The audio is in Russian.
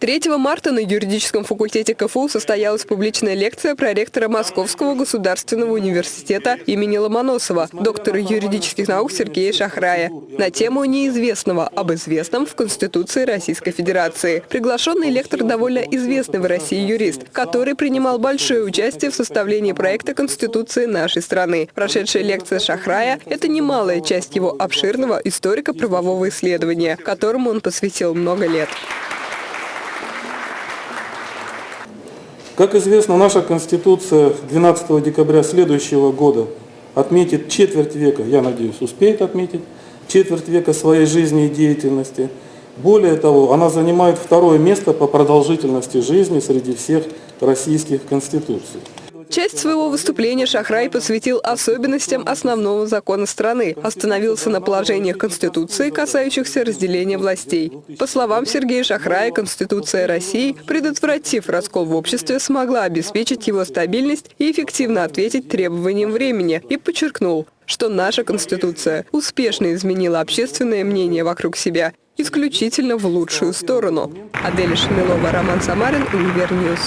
3 марта на юридическом факультете КФУ состоялась публичная лекция проректора Московского государственного университета имени Ломоносова, доктора юридических наук Сергея Шахрая, на тему неизвестного об известном в Конституции Российской Федерации. Приглашенный лектор довольно известный в России юрист, который принимал большое участие в составлении проекта Конституции нашей страны. Прошедшая лекция Шахрая – это немалая часть его обширного историко-правового исследования, которому он посвятил много лет. Как известно, наша Конституция 12 декабря следующего года отметит четверть века, я надеюсь, успеет отметить, четверть века своей жизни и деятельности. Более того, она занимает второе место по продолжительности жизни среди всех российских конституций. Часть своего выступления Шахрай посвятил особенностям основного закона страны, остановился на положениях Конституции, касающихся разделения властей. По словам Сергея Шахрая, Конституция России, предотвратив раскол в обществе, смогла обеспечить его стабильность и эффективно ответить требованиям времени, и подчеркнул, что наша Конституция успешно изменила общественное мнение вокруг себя исключительно в лучшую сторону. Адель Шамилова, Роман Самарин, Универньюз.